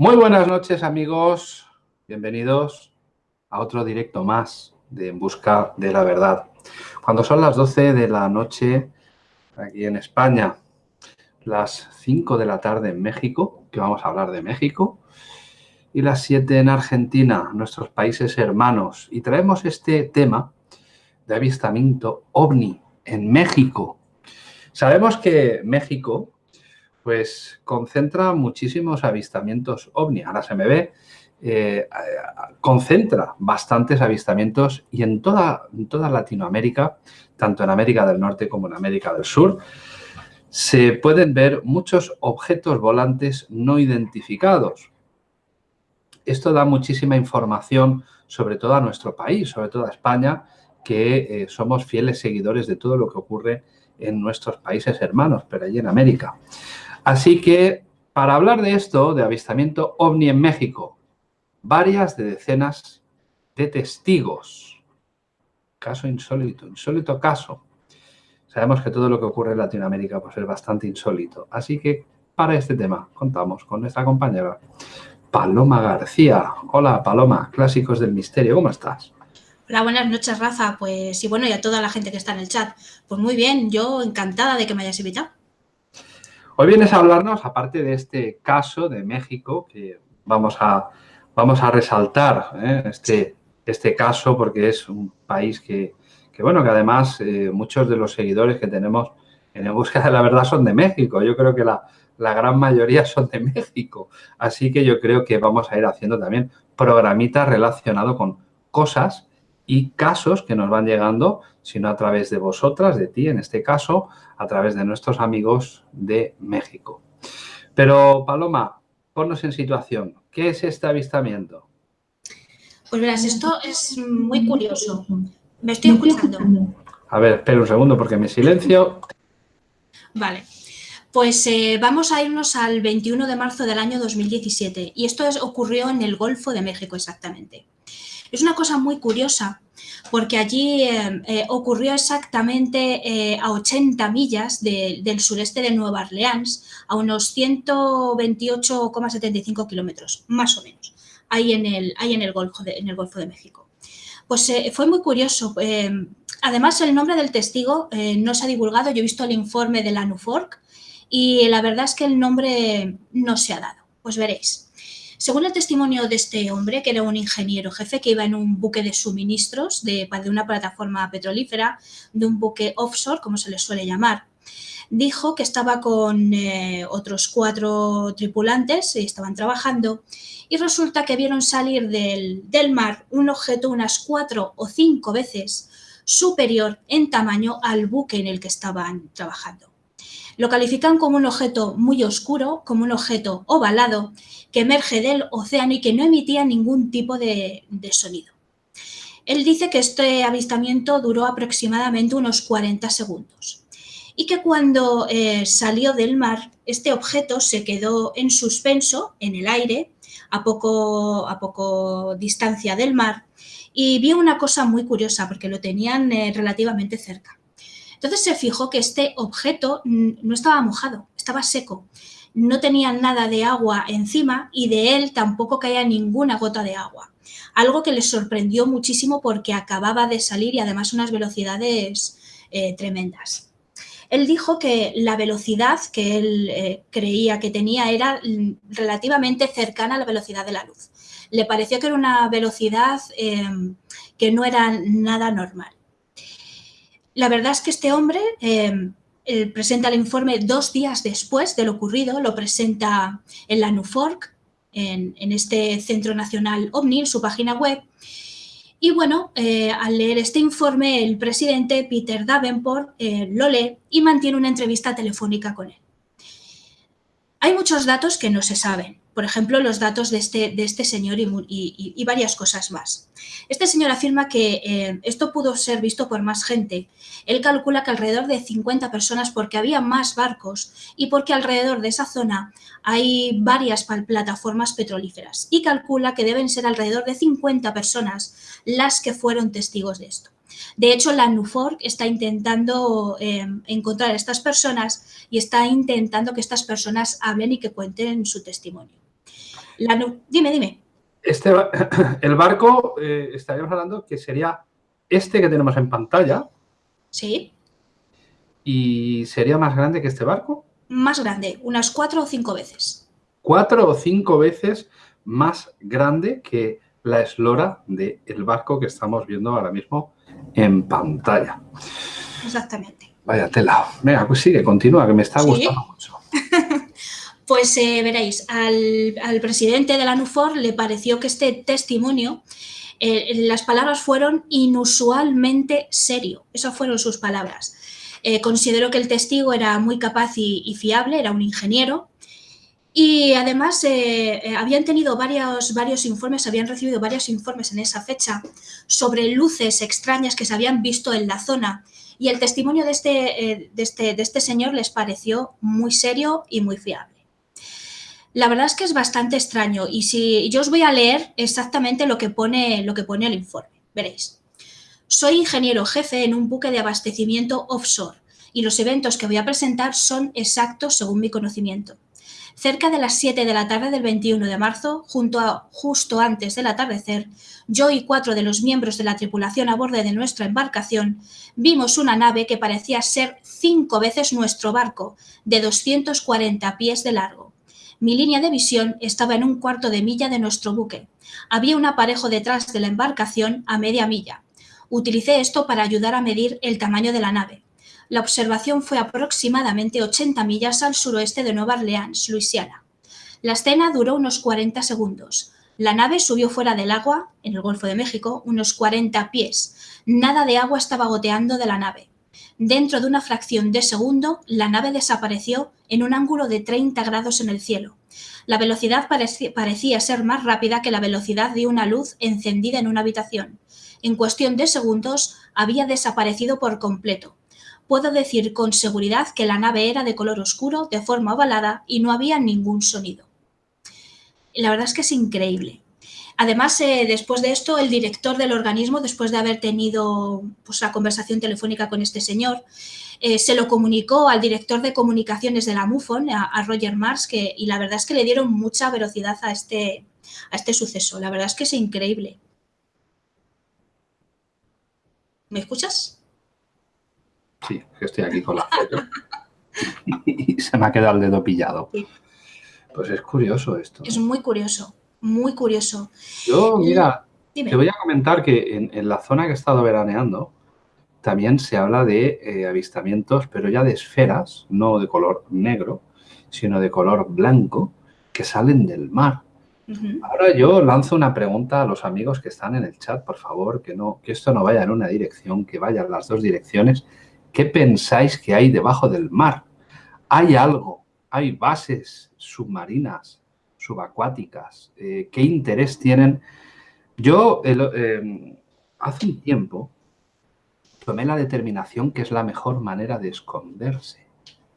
Muy buenas noches amigos, bienvenidos a otro directo más de En Busca de la Verdad. Cuando son las 12 de la noche aquí en España, las 5 de la tarde en México, que vamos a hablar de México, y las 7 en Argentina, nuestros países hermanos. Y traemos este tema de avistamiento ovni en México. Sabemos que México pues concentra muchísimos avistamientos ovni. Ahora se me ve, eh, concentra bastantes avistamientos y en toda, Latinoamérica, tanto en América del Norte como en América del Sur, se pueden ver muchos objetos volantes no identificados. Esto da muchísima información sobre todo a nuestro país, sobre todo a España, que eh, somos fieles seguidores de todo lo que ocurre en nuestros países hermanos, pero allí en América. Así que, para hablar de esto, de avistamiento ovni en México, varias de decenas de testigos. Caso insólito, insólito caso. Sabemos que todo lo que ocurre en Latinoamérica pues, es bastante insólito. Así que, para este tema, contamos con nuestra compañera Paloma García. Hola, Paloma, Clásicos del Misterio, ¿cómo estás? Hola, buenas noches, Rafa. Pues, y bueno, y a toda la gente que está en el chat. Pues muy bien, yo encantada de que me hayas invitado. Hoy vienes a hablarnos, aparte de este caso de México, que vamos a, vamos a resaltar ¿eh? este, este caso porque es un país que, bueno, que además eh, muchos de los seguidores que tenemos en la búsqueda de la verdad son de México. Yo creo que la, la gran mayoría son de México. Así que yo creo que vamos a ir haciendo también programitas relacionados con cosas y casos que nos van llegando, sino a través de vosotras, de ti en este caso, a través de nuestros amigos de México. Pero, Paloma, ponnos en situación. ¿Qué es este avistamiento? Pues verás, esto es muy curioso. Me estoy escuchando. A ver, espera un segundo porque me silencio. Vale. Pues eh, vamos a irnos al 21 de marzo del año 2017 y esto ocurrió en el Golfo de México exactamente. Es una cosa muy curiosa porque allí eh, eh, ocurrió exactamente eh, a 80 millas del sureste de Nueva Orleans, a unos 128,75 kilómetros, más o menos, ahí en el, ahí en el, Golfo, de, en el Golfo de México. Pues fue muy curioso. además, el nombre del testigo no se ha divulgado. Yo he visto el informe de la NUFORC y la verdad es que el nombre no se ha dado. Pues veréis. Según el testimonio de este hombre, que era un ingeniero jefe que iba en un buque de suministros de, una plataforma petrolífera, de un buque offshore, como se le suele llamar, dijo que estaba con eh, otros cuatro tripulantes y estaban trabajando y resulta que vieron salir del, mar un objeto unas cuatro o cinco veces superior en tamaño al buque en el que estaban trabajando. Lo califican como un objeto muy oscuro, como un objeto ovalado que emerge del océano y que no emitía ningún tipo de, sonido. Él dice que este avistamiento duró aproximadamente unos 40 segundos y que cuando eh, salió del mar, este objeto se quedó en suspenso en el aire, a poco, a poco distancia del mar, y vio una cosa muy curiosa porque lo tenían eh, relativamente cerca. Entonces se fijó que este objeto no estaba mojado, estaba seco. No tenía nada de agua encima y de él tampoco caía ninguna gota de agua. Algo que le sorprendió muchísimo porque acababa de salir y además unas velocidades eh, tremendas. Él dijo que la velocidad que él eh, creía que tenía era relativamente cercana a la velocidad de la luz. Le pareció que era una velocidad eh, que no era nada normal. La verdad es que este hombre em, presenta el informe dos días después de lo ocurrido, lo presenta en la NUFORC, en, este Centro Nacional OVNI, en su página web. Y bueno, eh, al leer este informe, el presidente Peter Davenport eh, lo lee y mantiene una entrevista telefónica con él. Hay muchos datos que no se saben por ejemplo, los datos de este, de este señor y, varias cosas más. Este señor afirma que eh, esto pudo ser visto por más gente. Él calcula que alrededor de 50 personas porque había más barcos y porque alrededor de esa zona hay varias plataformas petrolíferas y calcula que deben ser alrededor de 50 personas las que fueron testigos de esto. De hecho, la NUFORC está intentando eh, encontrar a estas personas y está intentando que estas personas hablen y que cuenten su testimonio. Dime, dime. Este, el barco, eh, estaríamos hablando que sería este que tenemos en pantalla. Sí. ¿Y sería más grande que este barco? Más grande, unas cuatro o cinco veces. Cuatro o cinco veces más grande que la eslora del barco que estamos viendo ahora mismo en pantalla. Exactamente. Vaya tela. Venga, pues sigue, continúa, que me está gustando mucho. pues eh, veréis, al, presidente de la NUFOR le pareció que este testimonio, eh, las palabras fueron inusualmente serio. Esas fueron sus palabras. Eh, consideró que el testigo era muy capaz y, fiable, era un ingeniero, y además habían tenido varios, informes, habían recibido varios informes en esa fecha sobre luces extrañas que se habían visto en la zona y el testimonio de este, eh, este, de este señor les pareció muy serio y muy fiable. La verdad es que es bastante extraño y si yo os voy a leer exactamente lo que pone, lo que pone el informe. Veréis. Soy ingeniero jefe en un buque de abastecimiento offshore y los eventos que voy a presentar son exactos según mi conocimiento. Cerca de las 7 de la tarde del 21 de marzo, junto a, justo antes del atardecer, yo y cuatro de los miembros de la tripulación a bordo de nuestra embarcación vimos una nave que parecía ser cinco veces nuestro barco, de 240 pies de largo. Mi línea de visión estaba en un cuarto de milla de nuestro buque. Había un aparejo detrás de la embarcación a media milla. Utilicé esto para ayudar a medir el tamaño de la nave. La observación fue aproximadamente 80 millas al suroeste de Nueva Orleans, Luisiana. La escena duró unos 40 segundos. La nave subió fuera del agua, en el Golfo de México, unos 40 pies. Nada de agua estaba goteando de la nave. Dentro de una fracción de segundo, la nave desapareció en un ángulo de 30 grados en el cielo. La velocidad parecía ser más rápida que la velocidad de una luz encendida en una habitación. En cuestión de segundos, había desaparecido por completo puedo decir con seguridad que la nave era de color oscuro, de forma ovalada y no había ningún sonido. La verdad es que es increíble. Además, eh, después de esto, el director del organismo, después de haber tenido pues, la conversación telefónica con este señor, eh, se lo comunicó al director de comunicaciones de la MUFON, a, Roger Mars, que, y la verdad es que le dieron mucha velocidad a este, a este suceso. La verdad es que es increíble. ¿Me escuchas? Sí, que estoy aquí con la foto. y se me ha quedado el dedo pillado. Pues es curioso esto. Es muy curioso, muy curioso. Yo, mira, te voy a comentar que en, la zona que he estado veraneando también se habla de eh, avistamientos, pero ya de esferas, no de color negro, sino de color blanco, que salen del mar. Ahora yo lanzo una pregunta a los amigos que están en el chat, por favor, que, no, que esto no vaya en una dirección, que vaya en las dos direcciones ¿Qué pensáis que hay debajo del mar? ¿Hay algo? ¿Hay bases submarinas, subacuáticas? Eh, ¿Qué interés tienen? Yo em, hace un tiempo tomé la determinación que es la mejor manera de esconderse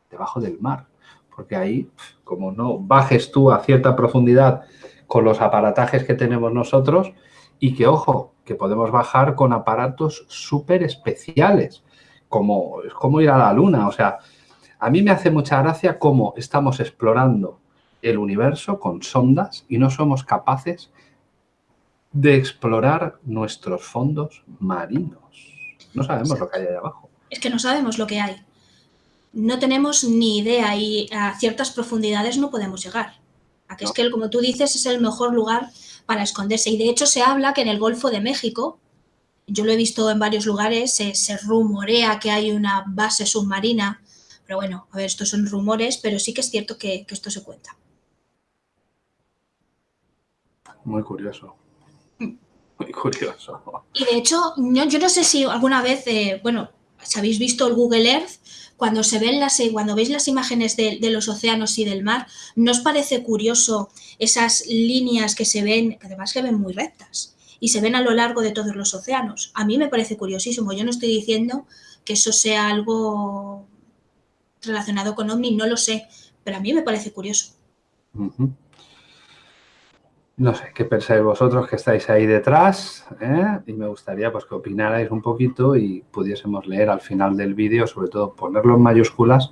debajo del mar. Porque ahí, como no bajes tú a cierta profundidad con los aparatajes que tenemos nosotros y que, ojo, que podemos bajar con aparatos súper especiales como, como ir a la luna. O sea, a mí me hace mucha gracia cómo estamos explorando el universo con sondas y no somos capaces de explorar nuestros fondos marinos. No sabemos lo que hay ahí abajo. Es que no sabemos lo que hay. No tenemos ni idea y a ciertas profundidades no podemos llegar. A que es que, como tú dices, es el mejor lugar para esconderse. Y de hecho se habla que en el Golfo de México yo lo he visto en varios lugares, se, rumorea que hay una base submarina, pero bueno, a ver, estos son rumores, pero sí que es cierto que, esto se cuenta. Muy curioso. Muy curioso. Y de hecho, yo, no sé si alguna vez, eh, bueno, si habéis visto el Google Earth, cuando se ven las, cuando veis las imágenes de, de, los océanos y del mar, ¿no os parece curioso esas líneas que se ven, que además se ven muy rectas? y se ven a lo largo de todos los océanos. A mí me parece curiosísimo. Yo no estoy diciendo que eso sea algo relacionado con OVNI, no lo sé, pero a mí me parece curioso. No sé, ¿qué pensáis vosotros que estáis ahí detrás? Eh? Y me gustaría pues, que opinarais un poquito y pudiésemos leer al final del vídeo, sobre todo ponerlo en mayúsculas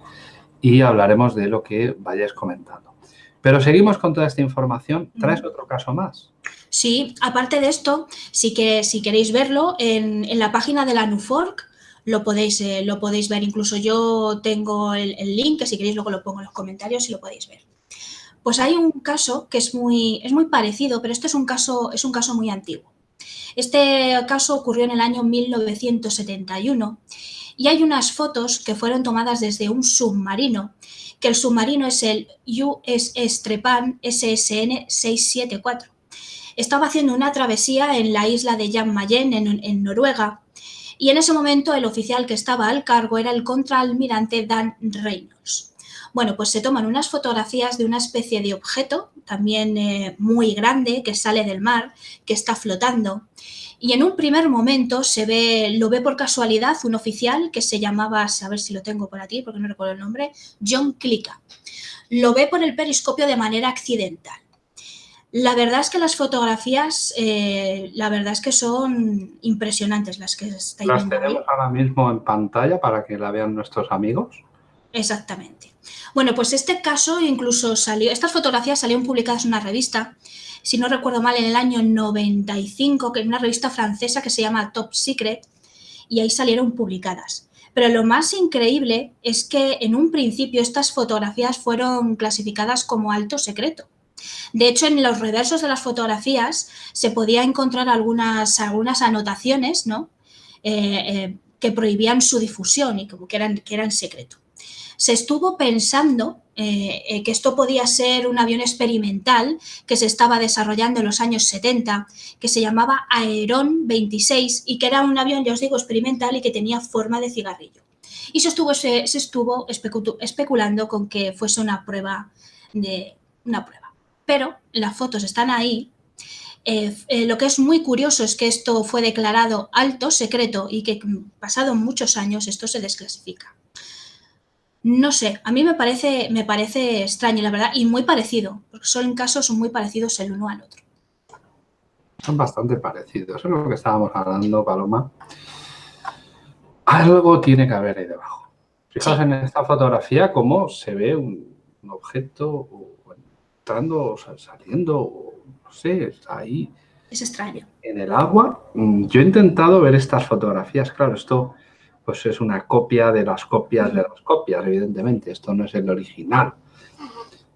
y hablaremos de lo que vayáis comentando. Pero seguimos con toda esta información. ¿Traes otro caso más? Sí, aparte de esto, sí que si queréis verlo, en, la página de la NUFORC lo podéis, eh, lo podéis ver. Incluso yo tengo el, link, que si queréis luego lo pongo en los comentarios y lo podéis ver. Pues hay un caso que es muy, es muy parecido, pero este es un caso, es un caso muy antiguo. Este caso ocurrió en el año 1971 y hay unas fotos que fueron tomadas desde un submarino, que el submarino es el USS Trepan SSN 674 estaba haciendo una travesía en la isla de Jan Mayen, en, Noruega, y en ese momento el oficial que estaba al cargo era el contraalmirante Dan Reynolds. Bueno, pues se toman unas fotografías de una especie de objeto, también eh, muy grande, que sale del mar, que está flotando. Y en un primer momento se ve, lo ve por casualidad un oficial que se llamaba, a ver si lo tengo por aquí porque no recuerdo el nombre, John Clicka. Lo ve por el periscopio de manera accidental. La verdad es que las fotografías, eh, la verdad es que son impresionantes las que estáis ¿Las tenemos ahora mismo en pantalla para que la vean nuestros amigos? Exactamente. Bueno, pues este caso incluso salió, estas fotografías salieron publicadas en una revista, si no recuerdo mal, en el año 95, que es una revista francesa que se llama Top Secret, y ahí salieron publicadas. Pero lo más increíble es que en un principio estas fotografías fueron clasificadas como alto secreto. De hecho, en los reversos de las fotografías se podía encontrar algunas, algunas anotaciones ¿no? Eh, eh, que prohibían su difusión y como que eran, que eran secreto. Se estuvo pensando eh, que esto podía ser un avión experimental que se estaba desarrollando en los años 70, que se llamaba Aeron 26 y que era un avión, ya os digo, experimental y que tenía forma de cigarrillo. Y se estuvo, se, estuvo especulando con que fuese una prueba de una prueba pero las fotos están ahí. Eh, eh, lo que es muy curioso es que esto fue declarado alto secreto y que pasado muchos años esto se desclasifica. No sé, a mí me parece, me parece extraño, la verdad, y muy parecido, porque son casos muy parecidos el uno al otro. Son bastante parecidos, eso es lo que estábamos hablando, Paloma. Algo tiene que haber ahí debajo. Fijaos en esta fotografía cómo se ve un, un objeto entrando, saliendo, no sé, está ahí. Es extraño. En el agua. Mm, yo he intentado ver estas fotografías, claro, esto pues es una copia de las copias de las copias, evidentemente, esto no es el original.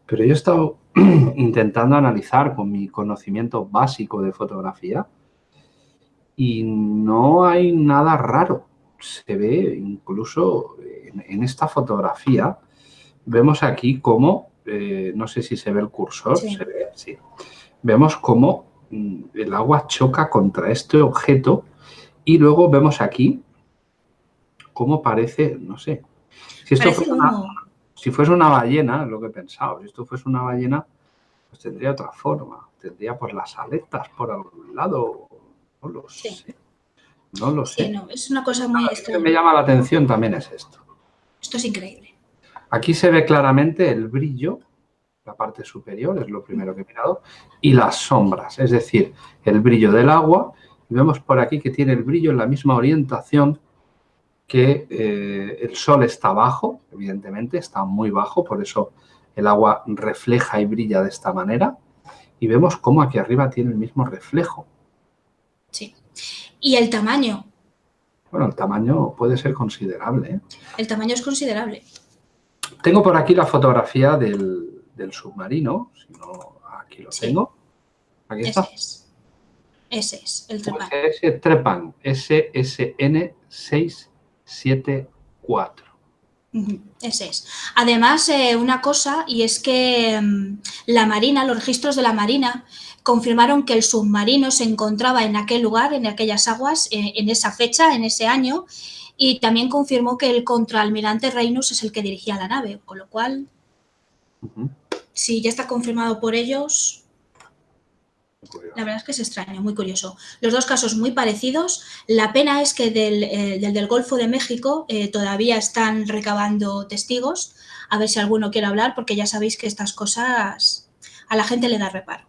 Pero yo he estado intentando analizar con mi conocimiento básico de fotografía y no hay nada raro. Se ve incluso en, esta fotografía, vemos aquí cómo eh, no sé si se ve el cursor, se ve, sí. Vemos cómo mm, el agua choca contra este objeto y luego vemos aquí cómo parece, no sé, si esto fuese una, si fuese una ballena, lo que he pensado, si esto fuese una ballena, pues tendría otra forma, tendría pues las aletas por algún lado, no lo sé. No lo sé. es una cosa muy Lo que me llama la atención también es esto. Esto es increíble. Aquí se ve claramente el brillo, la parte superior, es lo primero que he mirado, y las sombras, es decir, el brillo del agua. vemos por aquí que tiene el brillo en la misma orientación que eh, el sol está bajo, evidentemente, está muy bajo, por eso el agua refleja y brilla de esta manera. Y vemos cómo aquí arriba tiene el mismo reflejo. Sí. ¿Y el tamaño? Bueno, el tamaño puede ser considerable. ¿eh? El tamaño es considerable. Tengo por aquí la fotografía del, submarino, si no, aquí lo tengo. Aquí está. Ese es, Ese es el Trepan. Trepan, SSN 674. Ese es. Además, eh, una cosa, y es que mm, la Marina, los registros de la Marina, confirmaron que el submarino se encontraba en aquel lugar, en aquellas aguas, eh, en esa fecha, en ese año, y también confirmó que el contraalmirante Reynolds es el que dirigía la nave, con lo cual, si ya está confirmado por ellos, la verdad es que es extraño, muy curioso. Los dos casos muy parecidos. La pena es que del, eh, del, Golfo de México eh, todavía están recabando testigos. A ver si alguno quiere hablar, porque ya sabéis que estas cosas a la gente le da reparo.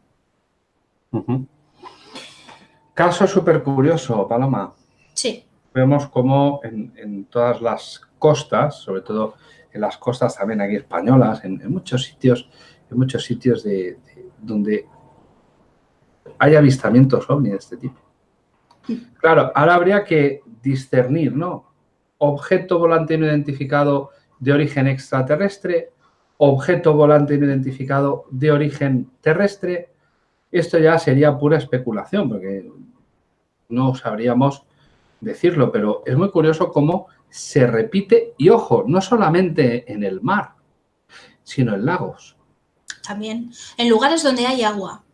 Caso súper curioso, Paloma. Sí vemos como en, todas las costas, sobre todo en las costas también aquí españolas, en, muchos sitios en muchos sitios de, donde hay avistamientos ovni de este tipo. Claro, ahora habría que discernir, ¿no? Objeto volante no identificado de origen extraterrestre, objeto volante no identificado de origen terrestre. Esto ya sería pura especulación, porque no sabríamos decirlo, pero es muy curioso cómo se repite, y ojo, no solamente en el mar, sino en lagos. También, en lugares donde hay agua.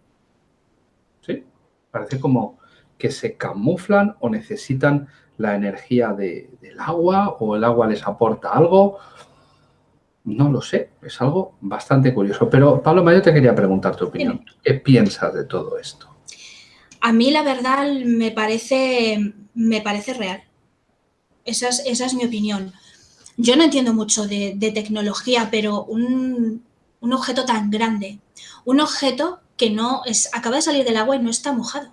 Parece como que se camuflan o necesitan la energía del agua o el agua les aporta algo. No lo sé, es algo bastante curioso. Pero Paloma, yo te quería preguntar tu opinión. ¿Qué piensas de todo esto? A mí la verdad me parece, me parece real. Esa es, mi opinión. Yo no entiendo mucho de, tecnología, pero un, objeto tan grande, un objeto que no es, acaba de salir del agua y no está mojado,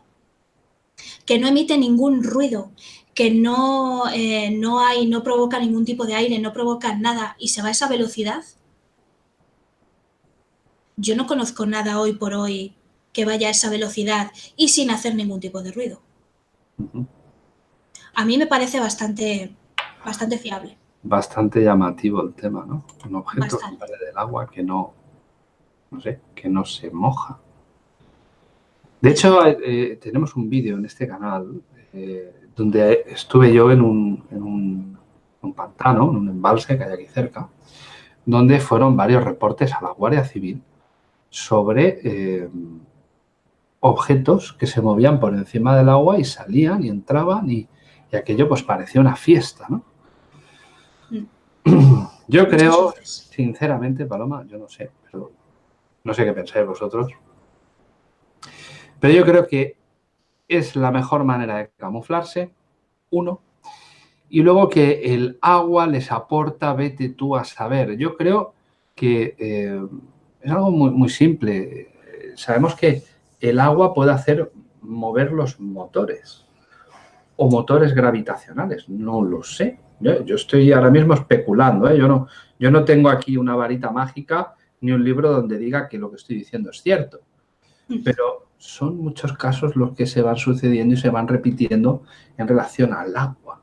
que no emite ningún ruido, que no, eh, no, hay, no provoca ningún tipo de aire, no provoca nada y se va a esa velocidad. Yo no conozco nada hoy por hoy que vaya a esa velocidad y sin hacer ningún tipo de ruido a mí me parece bastante, bastante fiable. Bastante llamativo el tema, ¿no? Un objeto que sale del agua que no, no sé, que no se moja. De hecho, eh, tenemos un vídeo en este canal eh, donde estuve yo en un, en un, pantano, en un embalse que hay aquí cerca, donde fueron varios reportes a la Guardia Civil sobre eh, objetos que se movían por encima del agua y salían y entraban y, y aquello pues parecía una fiesta, ¿no? Mm. Yo creo, sinceramente, Paloma, yo no sé, pero no sé qué pensáis vosotros, pero yo creo que es la mejor manera de camuflarse, uno, y luego que el agua les aporta, vete tú a saber. Yo creo que eh, es algo muy, muy simple. Sabemos que el agua puede hacer mover los motores o motores gravitacionales, no lo sé. Yo, estoy ahora mismo especulando, ¿eh? yo, no, yo no tengo aquí una varita mágica ni un libro donde diga que lo que estoy diciendo es cierto. Mm. Pero son muchos casos los que se van sucediendo y se van repitiendo en relación al agua.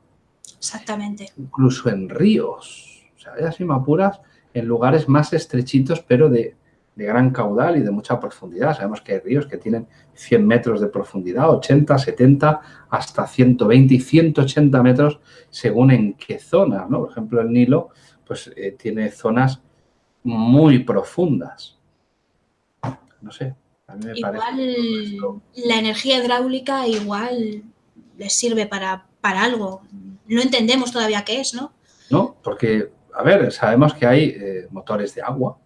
Exactamente. Incluso en ríos. O sea, así me apuras, en lugares más estrechitos, pero de, de gran caudal y de mucha profundidad. Sabemos que hay ríos que tienen 100 metros de profundidad, 80, 70, hasta 120 y 180 metros según en qué zona. ¿no? Por ejemplo, el Nilo pues, eh, tiene zonas muy profundas. No sé, a mí me igual la energía hidráulica igual les sirve para, para algo. No entendemos todavía qué es, ¿no? No, porque, a ver, sabemos que hay eh, motores de agua,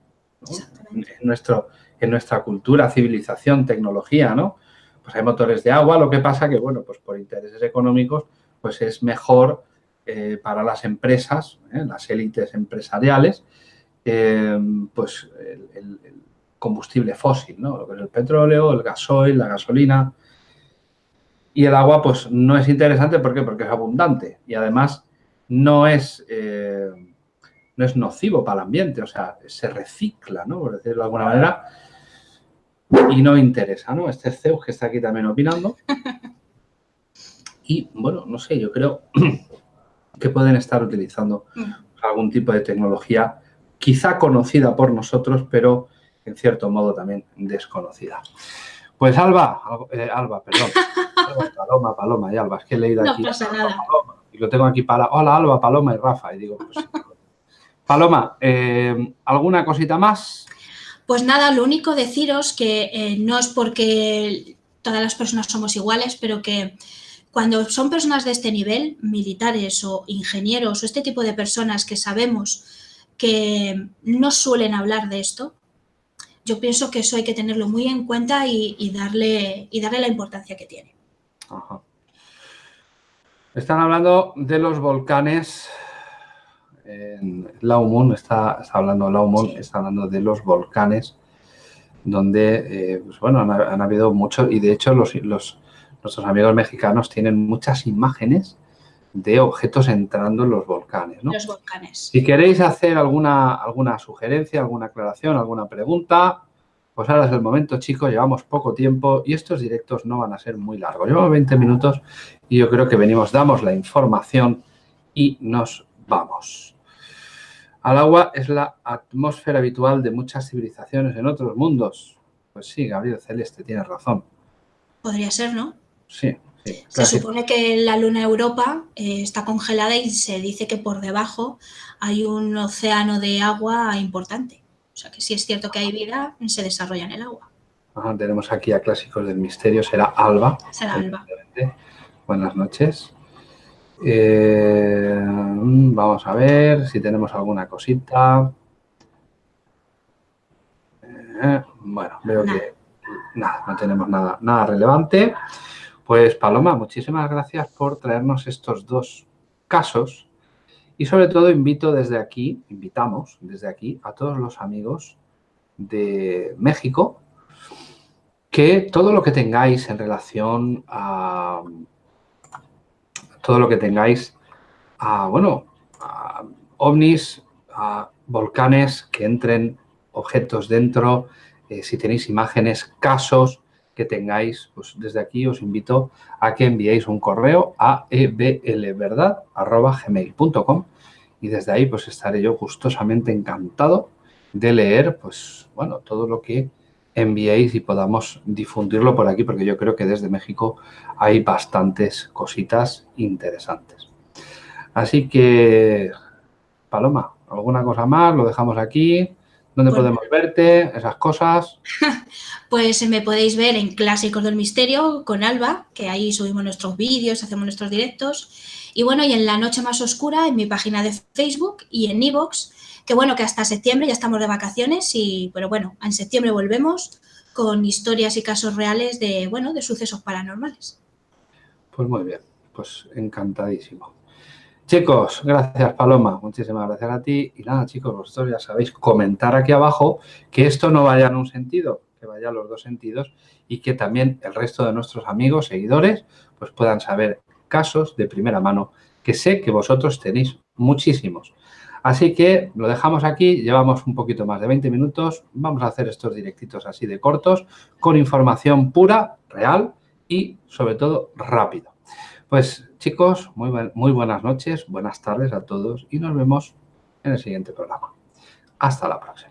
en, nuestro, en nuestra cultura, civilización, tecnología, ¿no? Pues hay motores de agua, lo que pasa que, bueno, pues por intereses económicos, pues es mejor eh, para las empresas, ¿eh? las élites empresariales, pues el, combustible fósil, ¿no? Lo que es el petróleo, el gasoil, la gasolina. Y el agua, pues no es interesante, ¿por qué? Porque es abundante y además no es no es nocivo para el ambiente, o sea, se recicla, ¿no? Por decirlo de alguna manera, y no interesa, ¿no? Este Zeus que está aquí también opinando. Y, bueno, no sé, yo creo que pueden estar utilizando mm. algún tipo de tecnología quizá conocida por nosotros, pero en cierto modo también desconocida. Pues Alba, eh, Alba, perdón, Paloma, Paloma y Alba, es que he leído aquí. No pasa nada. y lo tengo aquí para, hola Alba, Paloma y Rafa, y digo, pues Paloma, eh, ¿alguna cosita más? Pues nada, lo único deciros que eh, no es porque todas las personas somos iguales, pero que cuando son personas de este nivel, militares o ingenieros o este tipo de personas que sabemos que no suelen hablar de esto, yo pienso que eso hay que tenerlo muy en cuenta y, darle, y darle la importancia que tiene. Están hablando de los volcanes en Laumon, está, está hablando Laumon, está hablando de los volcanes, donde, eh, pues bueno, han, habido muchos, y de hecho los, los, nuestros amigos mexicanos tienen muchas imágenes de objetos entrando en los volcanes. ¿no? Los volcanes. Si queréis hacer alguna, alguna sugerencia, alguna aclaración, alguna pregunta, pues ahora es el momento, chicos, llevamos poco tiempo y estos directos no van a ser muy largos. Llevamos 20 minutos y yo creo que venimos, damos la información y nos vamos. Al agua es la atmósfera habitual de muchas civilizaciones en otros mundos. Pues sí, Gabriel Celeste, tiene razón. Podría ser, ¿no? Sí. Se supone que la luna Europa eh, está congelada y se dice que por debajo hay un océano de agua importante. O sea que si es cierto que hay vida, se desarrolla en el agua. tenemos aquí a Clásicos del Misterio, será Alba. Será Alba. Buenas noches. Eh, vamos a ver si tenemos alguna cosita. Eh, bueno, veo que nada, no tenemos nada, nada relevante. Pues Paloma, muchísimas gracias por traernos estos dos casos. Y sobre todo invito desde aquí, invitamos desde aquí a todos los amigos de México que todo lo que tengáis en relación a todo lo que tengáis a, bueno, a ovnis, a volcanes que entren objetos dentro, eh, si tenéis imágenes, casos que tengáis, pues desde aquí os invito a que enviéis un correo a eblverdad.gmail.com y desde ahí pues estaré yo gustosamente encantado de leer pues bueno todo lo que enviéis y podamos difundirlo por aquí porque yo creo que desde México hay bastantes cositas interesantes. Así que, Paloma, ¿alguna cosa más? Lo dejamos aquí. ¿Dónde podemos verte? Esas cosas. Pues me podéis ver en Clásicos del Misterio con Alba, que ahí subimos nuestros vídeos, hacemos nuestros directos. Y bueno, y en La Noche Más Oscura, en mi página de Facebook y en Evox, que bueno, que hasta septiembre ya estamos de vacaciones, y pero bueno, en septiembre volvemos con historias y casos reales de, bueno, de sucesos paranormales. Pues muy bien, pues encantadísimo. Chicos, gracias Paloma, muchísimas gracias a ti. Y nada, chicos, vosotros ya sabéis, comentar aquí abajo que esto no vaya en un sentido, que vaya en los dos sentidos y que también el resto de nuestros amigos, seguidores, pues puedan saber casos de primera mano, que sé que vosotros tenéis muchísimos. Así que lo dejamos aquí, llevamos un poquito más de 20 minutos, vamos a hacer estos directitos así de cortos, con información pura, real y sobre todo rápido. Pues chicos, muy, buenas noches, buenas tardes a todos y nos vemos en el siguiente programa. Hasta la próxima.